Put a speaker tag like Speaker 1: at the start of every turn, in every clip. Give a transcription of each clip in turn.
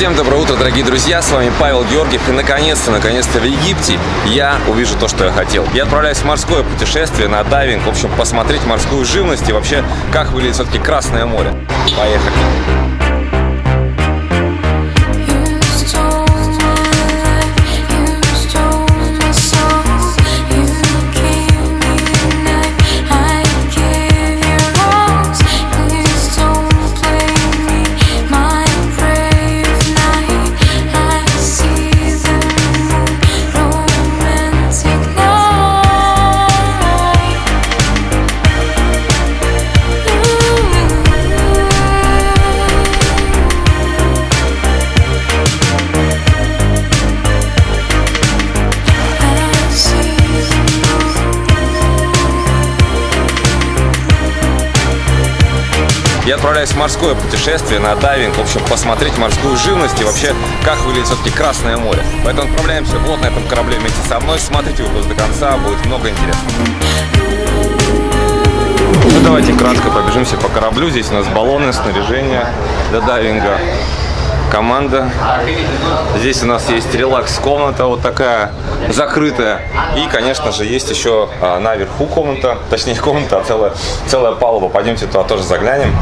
Speaker 1: Всем доброе утро, дорогие друзья, с вами Павел Георгиев и наконец-то, наконец-то в Египте я увижу то, что я хотел. Я отправляюсь в морское путешествие на дайвинг, в общем, посмотреть морскую живность и вообще, как выглядит все-таки Красное море. Поехали! Отправляюсь в морское путешествие на дайвинг, в общем, посмотреть морскую живность и вообще, как выглядит все-таки Красное море. Поэтому отправляемся вот на этом корабле вместе со мной. Смотрите выпуск до конца, будет много интересного. Ну, давайте кратко пробежимся по кораблю. Здесь у нас баллоны, снаряжение для дайвинга команда. Здесь у нас есть релакс-комната, вот такая закрытая. И, конечно же, есть еще а, наверху комната, точнее комната, а целая, целая палуба. Пойдемте туда тоже заглянем.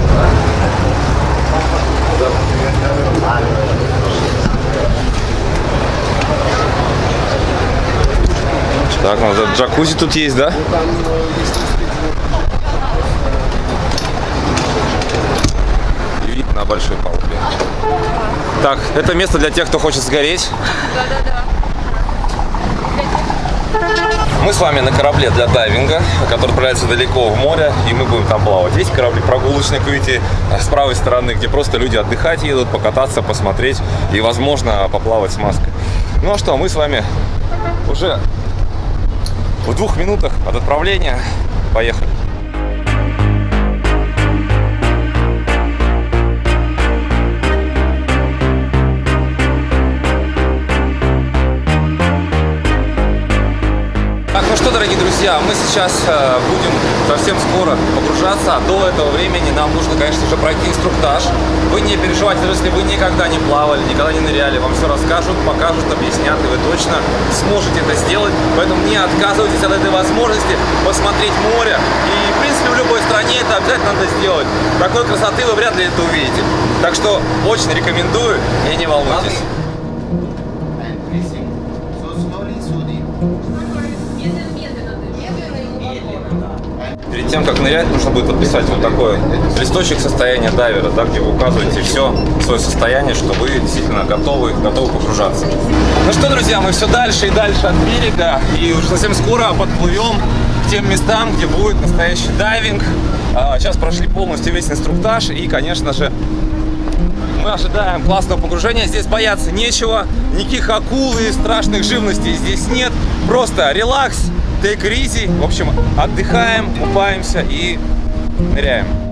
Speaker 1: Так, у нас джакузи тут есть, да? Вид на большой палубе. Так, это место для тех, кто хочет сгореть. Мы с вами на корабле для дайвинга, который отправляется далеко в море, и мы будем там плавать. Есть корабли прогулочные, видите, с правой стороны, где просто люди отдыхать едут, покататься, посмотреть и, возможно, поплавать с маской. Ну а что, мы с вами уже в двух минутах от отправления. Поехали. Что, дорогие друзья, мы сейчас э, будем совсем скоро погружаться. До этого времени нам нужно, конечно же, пройти инструктаж. Вы не переживайте, если вы никогда не плавали, никогда не ныряли, вам все расскажут, покажут, объяснят, и вы точно сможете это сделать. Поэтому не отказывайтесь от этой возможности посмотреть море. И, в принципе, в любой стране это обязательно надо сделать. Такой красоты вы вряд ли это увидите. Так что очень рекомендую и не волнуйтесь. Тем, как нырять, нужно будет подписать вот такой листочек состояния дайвера, да, где вы указываете все свое состояние, что вы действительно готовы, готовы погружаться. Ну что, друзья, мы все дальше и дальше от берега, и уже совсем скоро подплывем к тем местам, где будет настоящий дайвинг. А, сейчас прошли полностью весь инструктаж, и, конечно же, мы ожидаем классного погружения. Здесь бояться нечего, никаких акул и страшных живностей здесь нет. Просто релакс, take it easy. В общем, отдыхаем, купаемся и ныряем.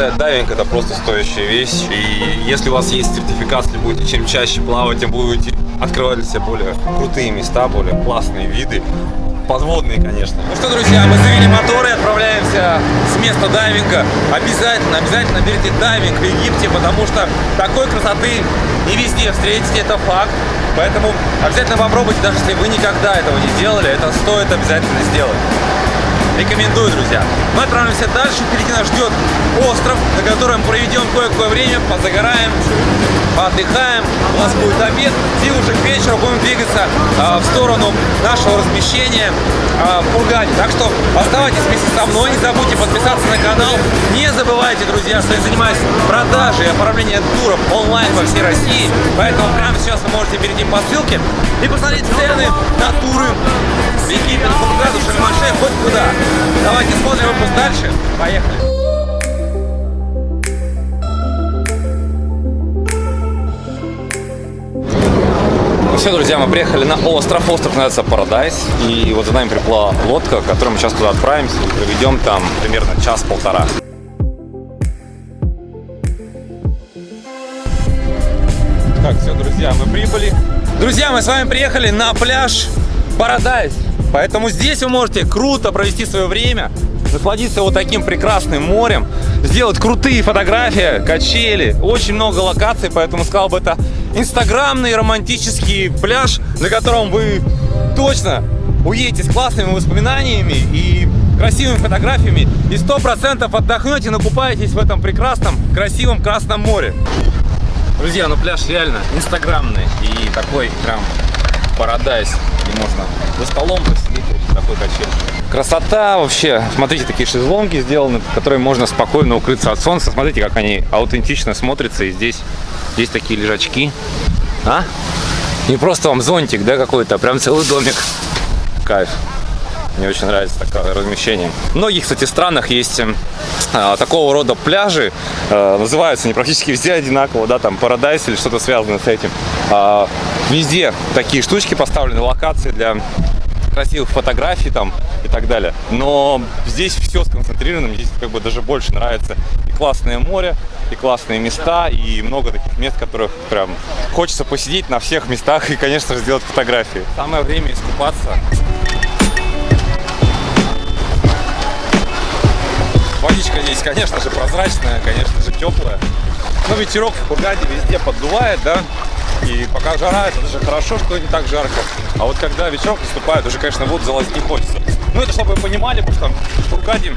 Speaker 1: Считаю, дайвинг это просто стоящая вещь. И если у вас есть сертификат, если будете чем чаще плавать, тем будете открывать для себя более крутые места, более классные виды подводные, конечно. Ну что, друзья, мы завели моторы отправляемся с места дайвинга. Обязательно, обязательно берите дайвинг в Египте, потому что такой красоты не везде встретите, это факт. Поэтому обязательно попробуйте, даже если вы никогда этого не делали, это стоит обязательно сделать. Рекомендую, друзья. Мы отправимся дальше. Впереди нас ждет остров, на котором проведем кое-какое время, позагораем, поотдыхаем. У нас будет обед. И уже к вечеру будем двигаться а, в сторону нашего размещения а, в Кургане. Так что оставайтесь вместе со мной. Не забудьте подписаться на канал. Не забывайте, друзья, что я занимаюсь продажей и оформлением туров онлайн по всей России. Поэтому прямо сейчас вы можете перейти по ссылке и посмотреть цены на туры в Египет, Кургану, Шальмаше, хоть куда. Давайте смотрим выпуск дальше. Поехали. Ну все, друзья, мы приехали на остров. Остров называется Парадайз. И вот за нами приплыла лодка, которой мы сейчас туда отправимся и проведем там примерно час-полтора. Так, все, друзья, мы прибыли. Друзья, мы с вами приехали на пляж Парадайз. Поэтому здесь вы можете круто провести свое время, насладиться вот таким прекрасным морем, сделать крутые фотографии, качели, очень много локаций, поэтому сказал бы это инстаграмный романтический пляж, на котором вы точно уедете с классными воспоминаниями и красивыми фотографиями и сто процентов отдохнете, накупаетесь в этом прекрасном, красивом Красном море. Друзья, ну пляж реально инстаграмный и такой прям парадайз, где можно за столом посидеть, такой качель. Красота вообще. Смотрите, такие шезлонги сделаны, которые можно спокойно укрыться от солнца. Смотрите, как они аутентично смотрятся. И здесь, здесь такие лежачки. А? Не просто вам зонтик, да, какой-то, а прям целый домик. Кайф. Мне очень нравится такое размещение. В многих, кстати, странах есть э, такого рода пляжи. Э, называются они практически везде одинаково, да, там Парадайс или что-то связанное с этим. Э, везде такие штучки поставлены, локации для красивых фотографий там и так далее. Но здесь все сконцентрировано, здесь как бы даже больше нравится и классное море, и классные места, и много таких мест, которых прям хочется посидеть на всех местах и, конечно же, сделать фотографии. Самое время искупаться. Водичка здесь, конечно же, прозрачная, конечно же, теплая. Но ветерок в Кургаде везде поддувает, да. И пока жара, это даже хорошо, что не так жарко. А вот когда ветерок наступает, уже, конечно, воду залазить не хочется. Ну, это чтобы вы понимали, потому что в Кургаде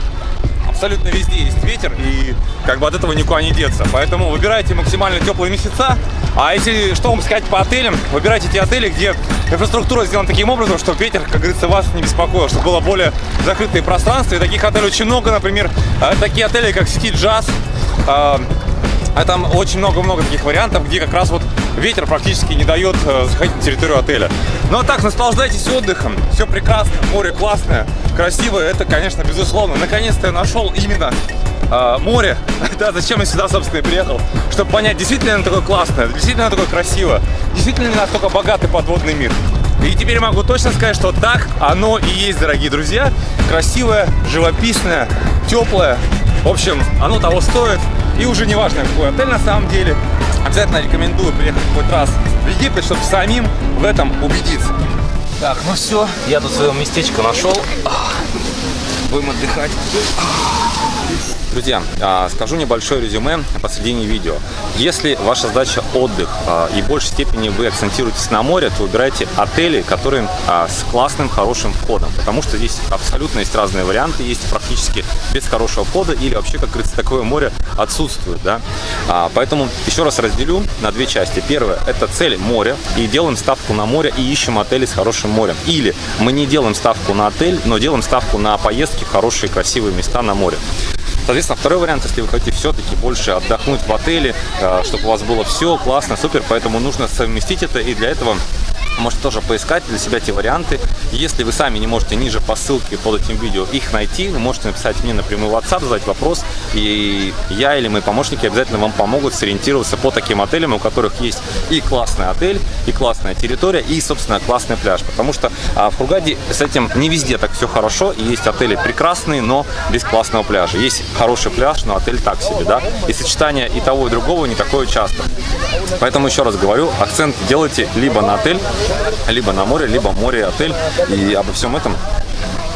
Speaker 1: абсолютно везде есть ветер, и как бы от этого никуда не деться. Поэтому выбирайте максимально теплые месяца. А если что вам сказать по отелям, выбирайте те отели, где инфраструктура сделана таким образом, чтобы ветер, как говорится, вас не беспокоил, чтобы было более закрытое пространство. И таких отелей очень много, например, э, такие отели, как сети Джаз, а там очень много-много таких вариантов, где как раз вот ветер практически не дает э, заходить на территорию отеля. Ну а так, наслаждайтесь отдыхом, все прекрасно, море классное, красивое, это, конечно, безусловно. Наконец-то я нашел именно э, море, да, зачем я сюда, собственно, и приехал, чтобы понять, действительно оно такое классное, действительно оно такое красиво, действительно настолько богатый подводный мир. И теперь могу точно сказать, что так оно и есть, дорогие друзья. Красивое, живописное, теплое. В общем, оно того стоит. И уже не важно, какой отель на самом деле. Обязательно рекомендую приехать хоть раз в Египет, чтобы самим в этом убедиться. Так, ну все, я тут свое местечко нашел. Будем отдыхать. Друзья, а, скажу небольшое резюме посредине видео. Если ваша задача отдых а, и в большей степени вы акцентируетесь на море, то выбирайте отели, которые а, с классным, хорошим входом. Потому что здесь абсолютно есть разные варианты. Есть практически без хорошего входа или вообще, как говорится, такое море отсутствует. Да? Поэтому еще раз разделю на две части. Первое – это цель море. И делаем ставку на море и ищем отели с хорошим морем. Или мы не делаем ставку на отель, но делаем ставку на поездки в хорошие, красивые места на море. Соответственно, второй вариант, если вы хотите все-таки больше отдохнуть в отеле, э, чтобы у вас было все классно, супер, поэтому нужно совместить это, и для этого можете тоже поискать для себя эти варианты. Если вы сами не можете ниже по ссылке под этим видео их найти, вы можете написать мне напрямую в WhatsApp, задать вопрос, и я или мои помощники обязательно вам помогут сориентироваться по таким отелям, у которых есть и классный отель, и классная территория, и, собственно, классный пляж. Потому что а, в Хургаде с этим не везде так все хорошо, и есть отели прекрасные, но без классного пляжа. Есть хороший пляж, но отель так себе, да, и сочетание и того, и другого не такое часто. Поэтому еще раз говорю, акцент делайте либо на отель, либо на море, либо море, отель. И обо всем этом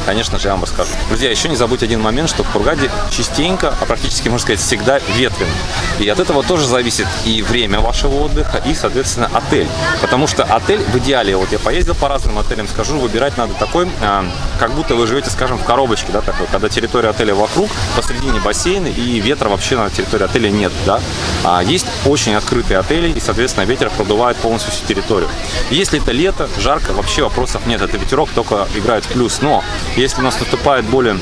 Speaker 1: конечно же, я вам расскажу. Друзья, еще не забудьте один момент, что в Хургаде частенько, а практически, можно сказать, всегда ветрено. И от этого тоже зависит и время вашего отдыха, и, соответственно, отель. Потому что отель в идеале, вот я поездил по разным отелям, скажу, выбирать надо такой, а, как будто вы живете, скажем, в коробочке, да, такой, когда территория отеля вокруг, посредине бассейна, и ветра вообще на территории отеля нет, да. А есть очень открытые отели, и, соответственно, ветер продувает полностью всю территорию. Если это лето, жарко, вообще вопросов нет, это ветерок только играет в плюс. Но если у нас наступает более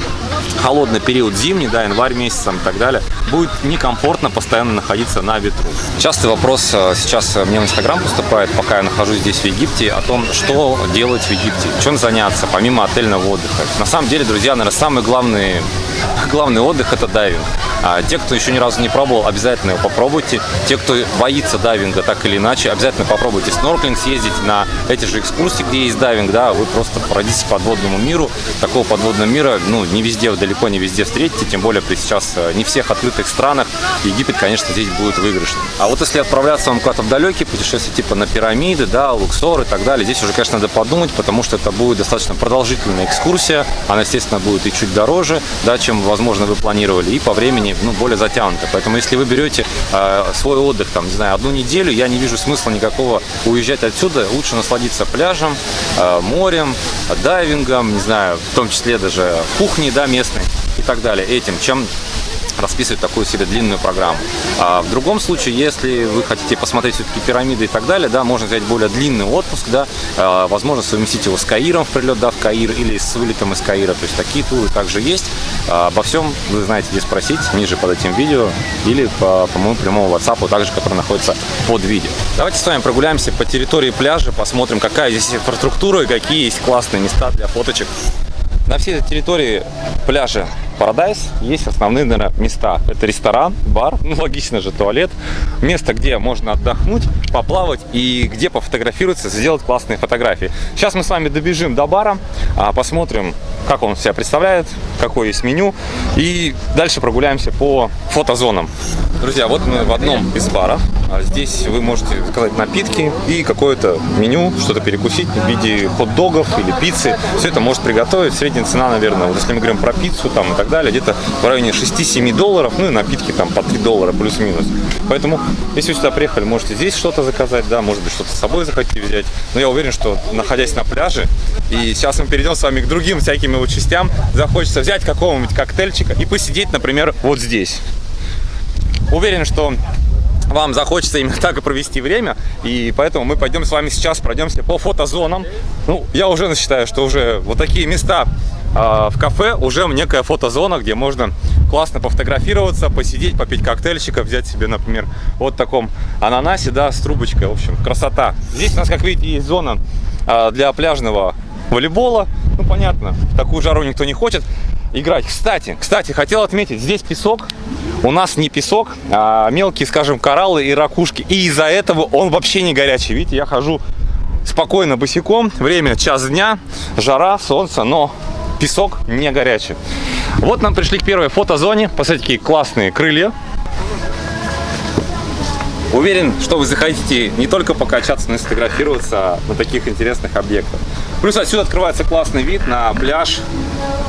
Speaker 1: холодный период зимний, да, январь месяц и так далее, будет некомфортно постоянно находиться на ветру. Частый вопрос э, сейчас мне в Инстаграм поступает, пока я нахожусь здесь в Египте, о том, что делать в Египте, чем заняться, помимо отельного отдыха. На самом деле, друзья, наверное, самый главный, главный отдых – это дайвинг. А те, кто еще ни разу не пробовал, обязательно его попробуйте. Те, кто боится дайвинга так или иначе, обязательно попробуйте снорклинг, съездить на эти же экскурсии, где есть дайвинг, да, вы просто пройдитесь по подводному миру. Такого подводного мира, ну, не везде, далеко не везде встретите, тем более при сейчас э, не всех открытых странах. Египет, конечно, здесь будет выигрышным. А вот если отправляться вам куда-то в далекие путешествия, типа на пирамиды, да, Луксор и так далее, здесь уже, конечно, надо подумать, потому что это будет достаточно продолжительная экскурсия. Она, естественно, будет и чуть дороже, да, чем, возможно, вы планировали, и по времени ну, более затянуто. Поэтому если вы берете э, свой отдых, там, не знаю, одну неделю, я не вижу смысла никакого уезжать отсюда. Лучше насладиться пляжем, э, морем, дайвингом, не знаю, в том числе даже кухней, да, местной и так далее, этим, чем расписывать такую себе длинную программу. А в другом случае, если вы хотите посмотреть все-таки пирамиды и так далее, да, можно взять более длинный отпуск, да, а, возможно совместить его с Каиром в прилет, да, в Каир или с вылетом из Каира, то есть такие туры также есть. А, обо всем вы знаете, где спросить, ниже под этим видео или по, по моему прямому WhatsApp, также, который находится под видео. Давайте с вами прогуляемся по территории пляжа, посмотрим, какая здесь инфраструктура и какие есть классные места для фоточек. На всей территории пляжа Paradise есть основные наверное, места. Это ресторан, бар, ну логично же, туалет. Место, где можно отдохнуть, поплавать и где пофотографироваться, сделать классные фотографии. Сейчас мы с вами добежим до бара, а, посмотрим, как он себя представляет, какое есть меню. И дальше прогуляемся по фотозонам. Друзья, вот мы в одном из баров. А здесь вы можете заказать напитки и какое-то меню, что-то перекусить в виде хот-догов или пиццы. Все это может приготовить. Средняя цена, наверное, вот если мы говорим про пиццу там и так далее, где-то в районе 6-7 долларов. Ну и напитки там по 3 доллара плюс-минус. Поэтому, если вы сюда приехали, можете здесь что-то заказать, да, может быть, что-то с собой захотите взять. Но я уверен, что находясь на пляже, и сейчас мы перейдем с вами к другим всяким его частям, захочется взять какого-нибудь коктейльчика и посидеть, например, вот здесь. Уверен, что вам захочется именно так и провести время, и поэтому мы пойдем с вами сейчас пройдемся по фотозонам. Ну, я уже считаю, что уже вот такие места э, в кафе уже некая фотозона, где можно классно пофотографироваться, посидеть, попить коктейльчика, взять себе, например, вот таком ананасе, да, с трубочкой, в общем, красота. Здесь у нас, как видите, есть зона э, для пляжного волейбола, ну, понятно, в такую жару никто не хочет играть. Кстати, кстати, хотел отметить, здесь песок, у нас не песок, а мелкие, скажем, кораллы и ракушки. И из-за этого он вообще не горячий. Видите, я хожу спокойно босиком. Время час дня, жара, солнце, но песок не горячий. Вот нам пришли к первой фотозоне. Посмотрите, какие классные крылья. Уверен, что вы захотите не только покачаться, но и сфотографироваться на таких интересных объектах. Плюс отсюда открывается классный вид на пляж,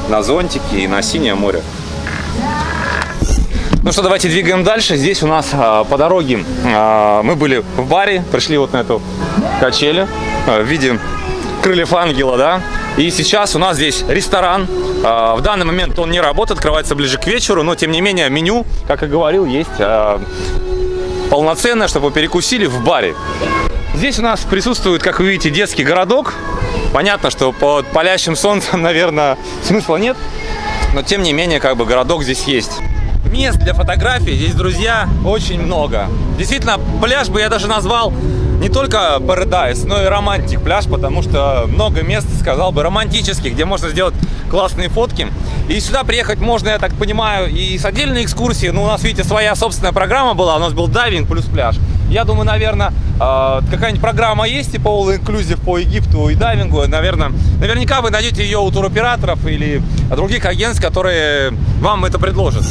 Speaker 1: на зонтики и на синее море. Ну что, давайте двигаем дальше. Здесь у нас а, по дороге а, мы были в баре, пришли вот на эту качели а, в виде крыльев ангела, да. И сейчас у нас здесь ресторан. А, в данный момент он не работает, открывается ближе к вечеру, но тем не менее меню, как и говорил, есть а, полноценное, чтобы перекусили в баре. Здесь у нас присутствует, как вы видите, детский городок. Понятно, что под палящим солнцем, наверное, смысла нет. Но тем не менее, как бы городок здесь есть. Мест для фотографий здесь, друзья, очень много. Действительно, пляж бы я даже назвал не только Paradise, но и романтик пляж, потому что много мест, сказал бы, романтических, где можно сделать классные фотки. И сюда приехать можно, я так понимаю, и с отдельной экскурсией. Ну, у нас, видите, своя собственная программа была, у нас был дайвинг плюс пляж. Я думаю, наверное, а, какая-нибудь программа есть, типа All Inclusive по Египту и дайвингу. Наверное, наверняка вы найдете ее у туроператоров или других агентств, которые вам это предложат.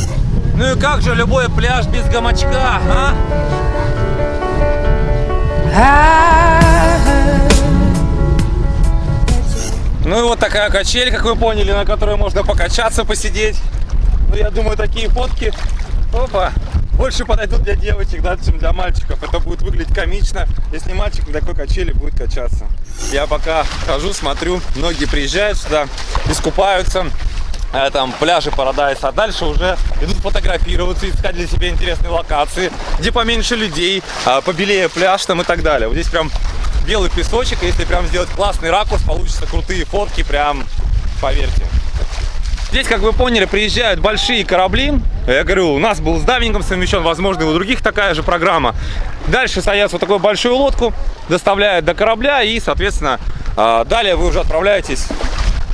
Speaker 1: Ну и как же любой пляж без гамачка, а? Ну и вот такая качель, как вы поняли, на которой можно покачаться, посидеть. Ну, я думаю, такие фотки, опа, больше подойдут для девочек, да, чем для мальчиков. Это будет выглядеть комично, если мальчик на такой качели будет качаться. Я пока хожу, смотрю, многие приезжают сюда, искупаются, там пляжи Парадайс, а дальше уже идут фотографироваться, искать для себя интересные локации, где поменьше людей, а, побелее пляж там и так далее. Вот здесь прям белый песочек, если прям сделать классный ракурс, получится крутые фотки, прям поверьте. Здесь, как вы поняли, приезжают большие корабли. Я говорю, у нас был с дайвингом совмещен, возможно, и у других такая же программа. Дальше садятся вот такую большую лодку, доставляют до корабля и, соответственно, а, далее вы уже отправляетесь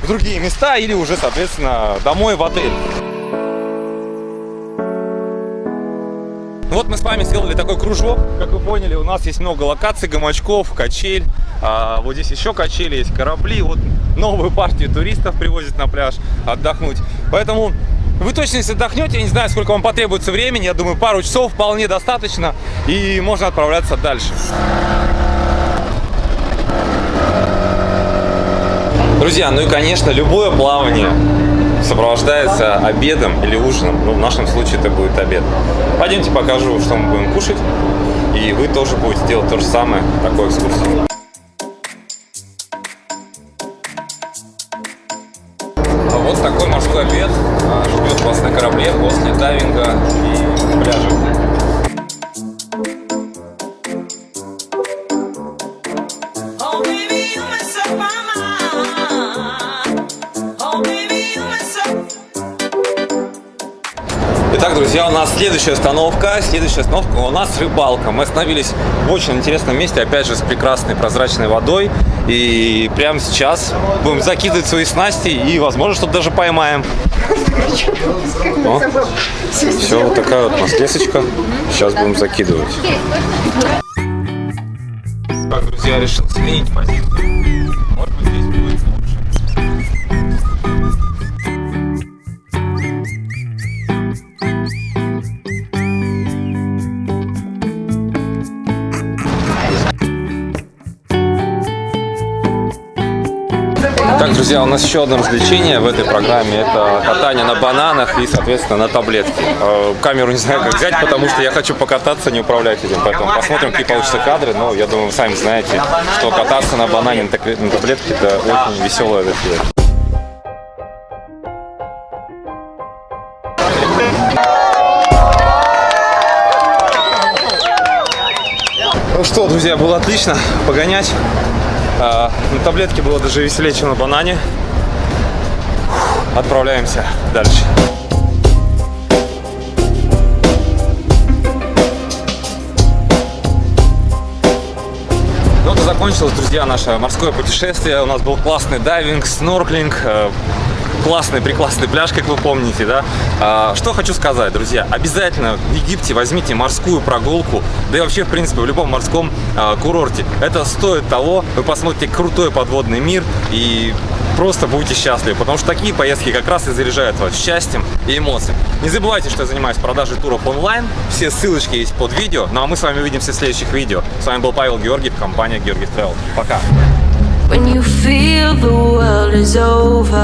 Speaker 1: в другие места или уже, соответственно, домой в отель. Ну вот мы с вами сделали такой кружок. Как вы поняли, у нас есть много локаций, гамачков, качель. А, вот здесь еще качели, есть корабли. Вот новую партию туристов привозят на пляж отдохнуть. Поэтому вы точно если отдохнете, я не знаю, сколько вам потребуется времени. Я думаю, пару часов вполне достаточно. И можно отправляться дальше. Друзья, ну и конечно, любое плавание сопровождается обедом или ужином. Ну, в нашем случае это будет обед. Пойдемте покажу, что мы будем кушать. И вы тоже будете делать то же самое, такой экскурсию. А вот такой морской обед а, ждет вас на корабле после дайвинга и пляжа. Друзья, у нас следующая остановка. Следующая остановка у нас рыбалка. Мы остановились в очень интересном месте, опять же, с прекрасной прозрачной водой. И прямо сейчас будем закидывать свои снасти и, возможно, что-то даже поймаем. Все, вот такая вот у нас лесочка. Сейчас будем закидывать. Так, друзья, решил сменить позицию. Друзья, у нас еще одно развлечение в этой программе. Это катание на бананах и, соответственно, на таблетке. Э, камеру не знаю, как взять, потому что я хочу покататься, не управлять этим. Поэтому посмотрим, какие получатся кадры. Но я думаю, вы сами знаете, что кататься на банане на таблетке – это очень веселое затея. Ну что, друзья, было отлично погонять. А, на таблетке было даже веселее, чем на банане. Отправляемся дальше. Ну закончилось, друзья, наше морское путешествие. У нас был классный дайвинг, снорклинг, э, классный, прекрасный пляж, как вы помните, да. А, что хочу сказать, друзья, обязательно в Египте возьмите морскую прогулку, да и вообще, в принципе, в любом морском а, курорте. Это стоит того, вы посмотрите крутой подводный мир и просто будете счастливы, потому что такие поездки как раз и заряжают вас счастьем и эмоциями. Не забывайте, что я занимаюсь продажей туров онлайн, все ссылочки есть под видео, ну а мы с вами увидимся в следующих видео. С вами был Павел Георгиев, компания Георгиев Travel. Пока! When you feel the world is over.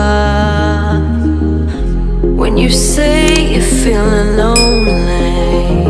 Speaker 1: When you say you're feeling lonely